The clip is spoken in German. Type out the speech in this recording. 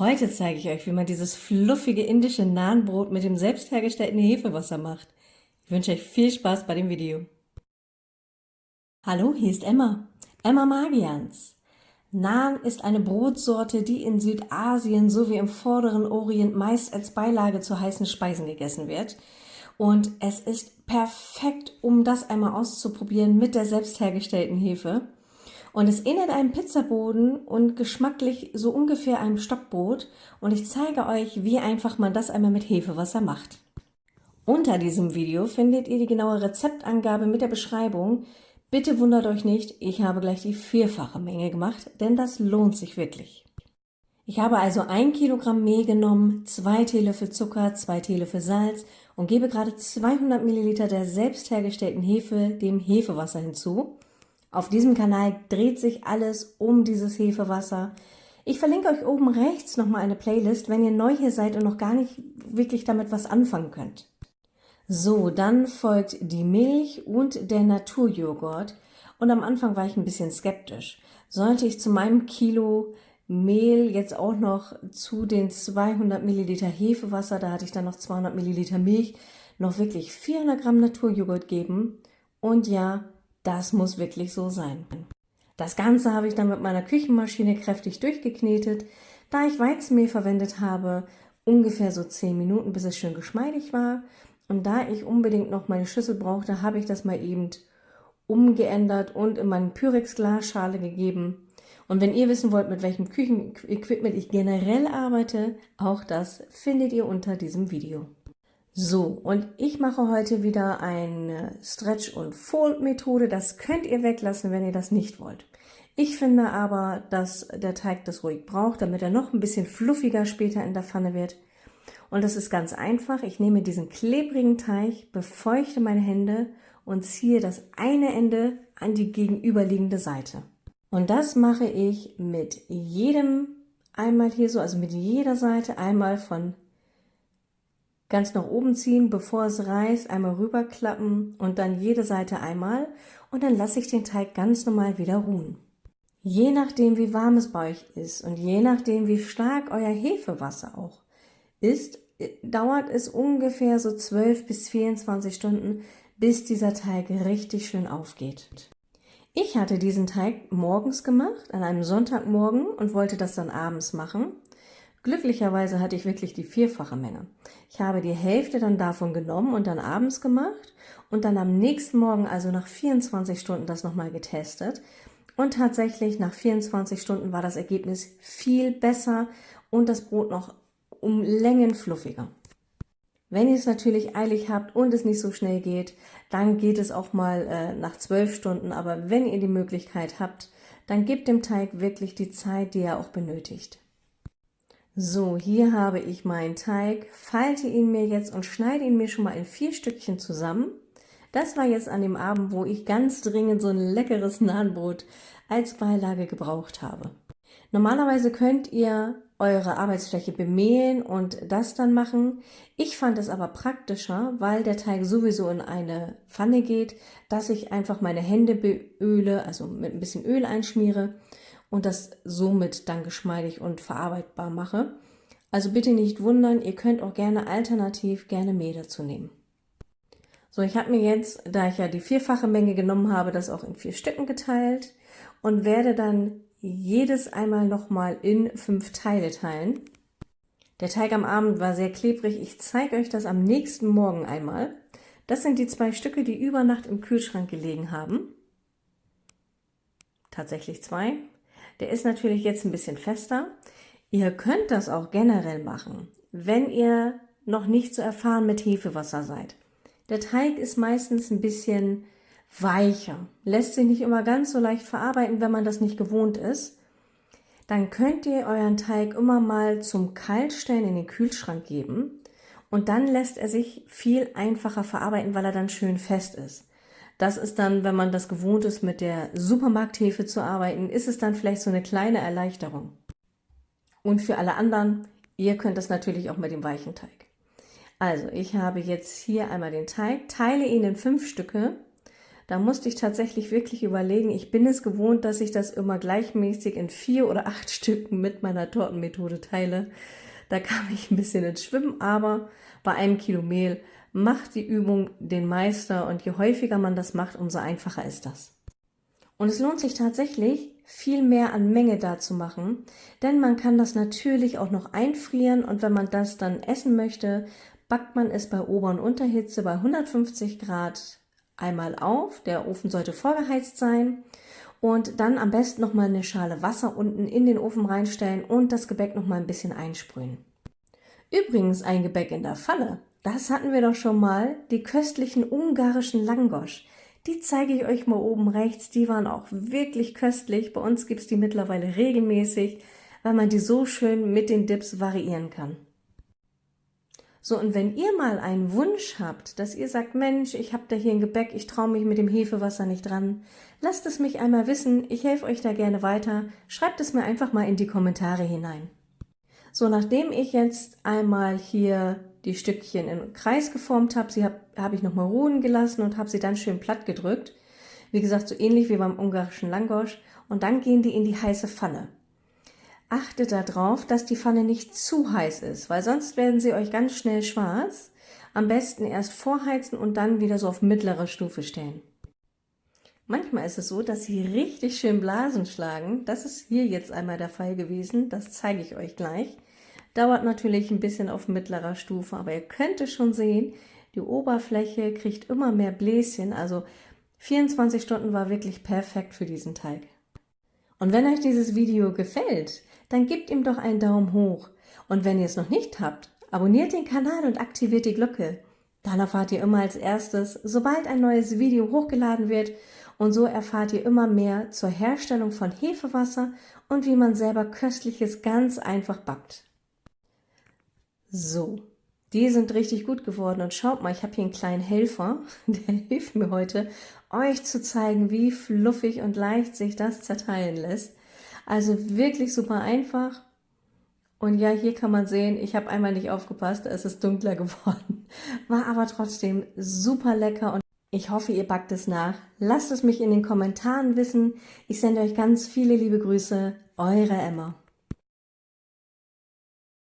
Heute zeige ich euch, wie man dieses fluffige indische Nahenbrot mit dem selbst hergestellten Hefewasser macht. Ich wünsche euch viel Spaß bei dem Video. Hallo, hier ist Emma. Emma Magians. Naan ist eine Brotsorte, die in Südasien sowie im vorderen Orient meist als Beilage zu heißen Speisen gegessen wird. Und es ist perfekt, um das einmal auszuprobieren mit der selbst hergestellten Hefe. Und es ähnelt einem Pizzaboden und geschmacklich so ungefähr einem Stockbrot. Und ich zeige euch, wie einfach man das einmal mit Hefewasser macht. Unter diesem Video findet ihr die genaue Rezeptangabe mit der Beschreibung. Bitte wundert euch nicht, ich habe gleich die vierfache Menge gemacht, denn das lohnt sich wirklich. Ich habe also ein Kilogramm Mehl genommen, zwei Teelöffel Zucker, zwei Teelöffel Salz und gebe gerade 200 Milliliter der selbst hergestellten Hefe dem Hefewasser hinzu. Auf diesem Kanal dreht sich alles um dieses Hefewasser. Ich verlinke euch oben rechts nochmal eine Playlist, wenn ihr neu hier seid und noch gar nicht wirklich damit was anfangen könnt. So, dann folgt die Milch und der Naturjoghurt. Und am Anfang war ich ein bisschen skeptisch. Sollte ich zu meinem Kilo Mehl jetzt auch noch zu den 200 Milliliter Hefewasser, da hatte ich dann noch 200 Milliliter Milch, noch wirklich 400 Gramm Naturjoghurt geben? Und ja, das muss wirklich so sein. Das Ganze habe ich dann mit meiner Küchenmaschine kräftig durchgeknetet, da ich Weizenmehl verwendet habe, ungefähr so 10 Minuten, bis es schön geschmeidig war. Und da ich unbedingt noch meine Schüssel brauchte, habe ich das mal eben umgeändert und in meine Pyrex-Glasschale gegeben. Und wenn ihr wissen wollt, mit welchem Küchenequipment ich generell arbeite, auch das findet ihr unter diesem Video. So, und ich mache heute wieder eine Stretch- und Fold-Methode. Das könnt ihr weglassen, wenn ihr das nicht wollt. Ich finde aber, dass der Teig das ruhig braucht, damit er noch ein bisschen fluffiger später in der Pfanne wird. Und das ist ganz einfach. Ich nehme diesen klebrigen Teig, befeuchte meine Hände und ziehe das eine Ende an die gegenüberliegende Seite. Und das mache ich mit jedem einmal hier so, also mit jeder Seite einmal von ganz nach oben ziehen, bevor es reißt, einmal rüberklappen und dann jede Seite einmal und dann lasse ich den Teig ganz normal wieder ruhen. Je nachdem, wie warm es bei euch ist und je nachdem, wie stark euer Hefewasser auch ist, dauert es ungefähr so 12 bis 24 Stunden, bis dieser Teig richtig schön aufgeht. Ich hatte diesen Teig morgens gemacht, an einem Sonntagmorgen und wollte das dann abends machen. Glücklicherweise hatte ich wirklich die vierfache Menge. Ich habe die Hälfte dann davon genommen und dann abends gemacht und dann am nächsten Morgen, also nach 24 Stunden, das nochmal getestet. Und tatsächlich nach 24 Stunden war das Ergebnis viel besser und das Brot noch um Längen fluffiger. Wenn ihr es natürlich eilig habt und es nicht so schnell geht, dann geht es auch mal äh, nach 12 Stunden. Aber wenn ihr die Möglichkeit habt, dann gebt dem Teig wirklich die Zeit, die er auch benötigt. So, hier habe ich meinen Teig, falte ihn mir jetzt und schneide ihn mir schon mal in vier Stückchen zusammen. Das war jetzt an dem Abend, wo ich ganz dringend so ein leckeres Nahenbrot als Beilage gebraucht habe. Normalerweise könnt ihr eure Arbeitsfläche bemehlen und das dann machen. Ich fand es aber praktischer, weil der Teig sowieso in eine Pfanne geht, dass ich einfach meine Hände beöle, also mit ein bisschen Öl einschmiere und das somit dann geschmeidig und verarbeitbar mache. Also bitte nicht wundern, ihr könnt auch gerne alternativ gerne Mehl dazu nehmen. So, ich habe mir jetzt, da ich ja die vierfache Menge genommen habe, das auch in vier Stücken geteilt und werde dann jedes einmal nochmal in fünf Teile teilen. Der Teig am Abend war sehr klebrig. Ich zeige euch das am nächsten Morgen einmal. Das sind die zwei Stücke, die über Nacht im Kühlschrank gelegen haben. Tatsächlich zwei. Der ist natürlich jetzt ein bisschen fester. Ihr könnt das auch generell machen, wenn ihr noch nicht so erfahren mit Hefewasser seid. Der Teig ist meistens ein bisschen weicher, lässt sich nicht immer ganz so leicht verarbeiten, wenn man das nicht gewohnt ist. Dann könnt ihr euren Teig immer mal zum Kaltstellen in den Kühlschrank geben und dann lässt er sich viel einfacher verarbeiten, weil er dann schön fest ist. Das ist dann, wenn man das gewohnt ist, mit der Supermarkthefe zu arbeiten, ist es dann vielleicht so eine kleine Erleichterung. Und für alle anderen, ihr könnt das natürlich auch mit dem weichen Teig. Also, ich habe jetzt hier einmal den Teig, teile ihn in fünf Stücke, Da musste ich tatsächlich wirklich überlegen. Ich bin es gewohnt, dass ich das immer gleichmäßig in vier oder acht Stücken mit meiner Tortenmethode teile. Da kam ich ein bisschen ins Schwimmen, aber bei einem Kilo Mehl macht die Übung den Meister und je häufiger man das macht, umso einfacher ist das. Und es lohnt sich tatsächlich, viel mehr an Menge da zu machen, denn man kann das natürlich auch noch einfrieren und wenn man das dann essen möchte, backt man es bei Ober- und Unterhitze bei 150 Grad einmal auf. Der Ofen sollte vorgeheizt sein und dann am besten noch mal eine Schale Wasser unten in den Ofen reinstellen und das Gebäck noch mal ein bisschen einsprühen. Übrigens ein Gebäck in der Pfanne. Das hatten wir doch schon mal, die köstlichen ungarischen Langosch. Die zeige ich euch mal oben rechts, die waren auch wirklich köstlich. Bei uns gibt es die mittlerweile regelmäßig, weil man die so schön mit den Dips variieren kann. So, und wenn ihr mal einen Wunsch habt, dass ihr sagt, Mensch, ich habe da hier ein Gebäck, ich traue mich mit dem Hefewasser nicht dran, lasst es mich einmal wissen, ich helfe euch da gerne weiter, schreibt es mir einfach mal in die Kommentare hinein. So, nachdem ich jetzt einmal hier die Stückchen im Kreis geformt habe, sie habe hab ich nochmal ruhen gelassen und habe sie dann schön platt gedrückt. Wie gesagt, so ähnlich wie beim ungarischen Langosch. Und dann gehen die in die heiße Pfanne. Achtet darauf, dass die Pfanne nicht zu heiß ist, weil sonst werden sie euch ganz schnell schwarz. Am besten erst vorheizen und dann wieder so auf mittlere Stufe stellen. Manchmal ist es so, dass sie richtig schön Blasen schlagen. Das ist hier jetzt einmal der Fall gewesen. Das zeige ich euch gleich. Dauert natürlich ein bisschen auf mittlerer Stufe, aber ihr könnt es schon sehen, die Oberfläche kriegt immer mehr Bläschen. Also 24 Stunden war wirklich perfekt für diesen Teig. Und wenn euch dieses Video gefällt, dann gebt ihm doch einen Daumen hoch. Und wenn ihr es noch nicht habt, abonniert den Kanal und aktiviert die Glocke. Dann erfahrt ihr immer als erstes, sobald ein neues Video hochgeladen wird und so erfahrt ihr immer mehr zur Herstellung von Hefewasser und wie man selber Köstliches ganz einfach backt. So, die sind richtig gut geworden und schaut mal, ich habe hier einen kleinen Helfer, der hilft mir heute, euch zu zeigen, wie fluffig und leicht sich das zerteilen lässt. Also wirklich super einfach. Und ja, hier kann man sehen, ich habe einmal nicht aufgepasst, es ist dunkler geworden. War aber trotzdem super lecker und ich hoffe, ihr backt es nach. Lasst es mich in den Kommentaren wissen. Ich sende euch ganz viele liebe Grüße. Eure Emma.